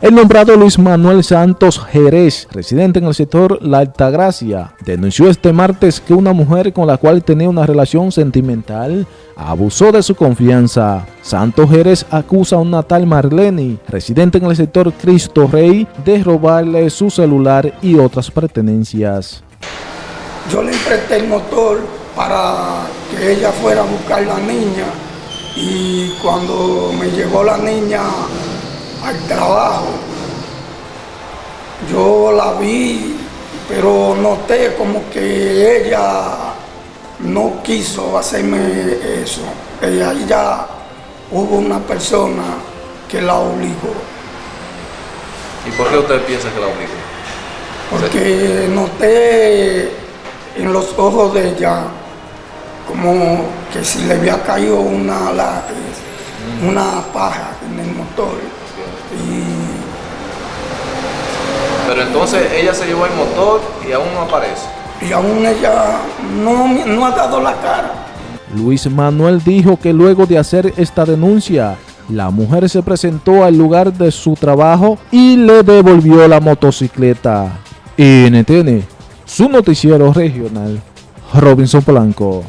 El nombrado Luis Manuel Santos Jerez, residente en el sector La Altagracia, denunció este martes que una mujer con la cual tenía una relación sentimental abusó de su confianza. Santos Jerez acusa a una tal Marlene, residente en el sector Cristo Rey, de robarle su celular y otras pertenencias. Yo le presté el motor para que ella fuera a buscar la niña y cuando me llegó la niña al trabajo. Yo la vi, pero noté como que ella no quiso hacerme eso. Ella ya hubo una persona que la obligó. ¿Y por qué usted piensa que la obligó? Porque noté en los ojos de ella como que si le había caído una, una paja en el motor. Pero entonces ella se llevó el motor y aún no aparece. Y aún ella no, no ha dado la cara. Luis Manuel dijo que luego de hacer esta denuncia, la mujer se presentó al lugar de su trabajo y le devolvió la motocicleta. NTN, su noticiero regional, Robinson Polanco.